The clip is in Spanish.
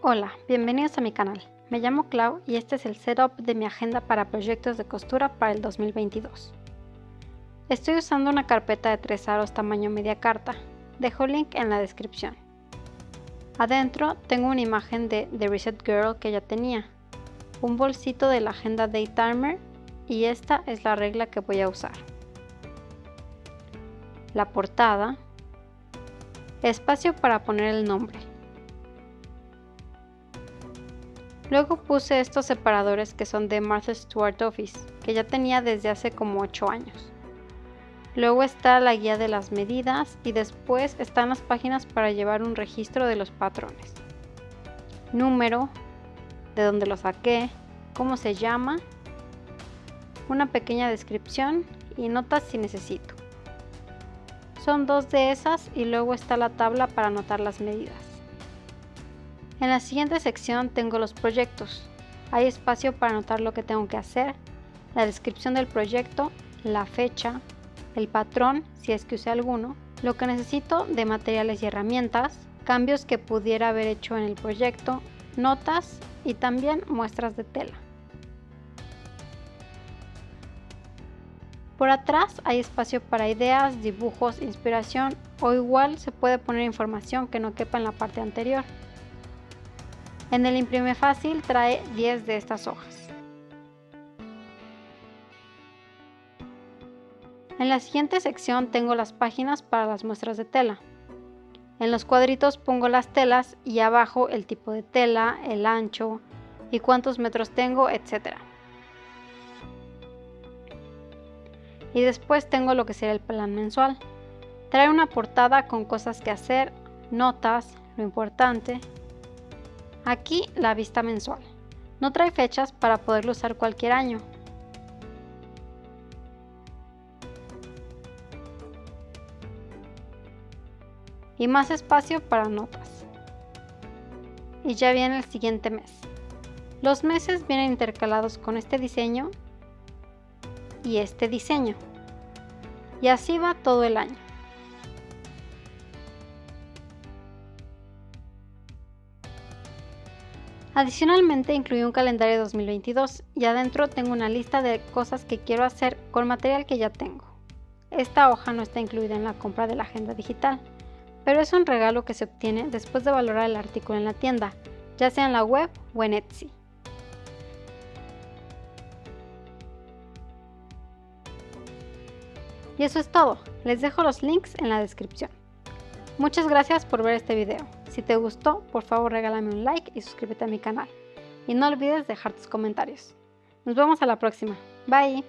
Hola, bienvenidos a mi canal. Me llamo Clau y este es el setup de mi agenda para proyectos de costura para el 2022. Estoy usando una carpeta de tres aros tamaño media carta. Dejo link en la descripción. Adentro tengo una imagen de The Reset Girl que ya tenía, un bolsito de la agenda Day Timer y esta es la regla que voy a usar. La portada, espacio para poner el nombre, Luego puse estos separadores que son de Martha Stewart Office, que ya tenía desde hace como 8 años. Luego está la guía de las medidas y después están las páginas para llevar un registro de los patrones. Número, de dónde lo saqué, cómo se llama, una pequeña descripción y notas si necesito. Son dos de esas y luego está la tabla para anotar las medidas. En la siguiente sección tengo los proyectos. Hay espacio para anotar lo que tengo que hacer, la descripción del proyecto, la fecha, el patrón si es que use alguno, lo que necesito de materiales y herramientas, cambios que pudiera haber hecho en el proyecto, notas y también muestras de tela. Por atrás hay espacio para ideas, dibujos, inspiración o igual se puede poner información que no quepa en la parte anterior. En el imprime fácil trae 10 de estas hojas. En la siguiente sección tengo las páginas para las muestras de tela. En los cuadritos pongo las telas y abajo el tipo de tela, el ancho y cuántos metros tengo, etc. Y después tengo lo que será el plan mensual. Trae una portada con cosas que hacer, notas, lo importante, Aquí la vista mensual. No trae fechas para poderlo usar cualquier año. Y más espacio para notas. Y ya viene el siguiente mes. Los meses vienen intercalados con este diseño y este diseño. Y así va todo el año. Adicionalmente incluí un calendario 2022 y adentro tengo una lista de cosas que quiero hacer con material que ya tengo. Esta hoja no está incluida en la compra de la agenda digital, pero es un regalo que se obtiene después de valorar el artículo en la tienda, ya sea en la web o en Etsy. Y eso es todo, les dejo los links en la descripción. Muchas gracias por ver este video. Si te gustó, por favor regálame un like y suscríbete a mi canal. Y no olvides dejar tus comentarios. Nos vemos a la próxima. Bye.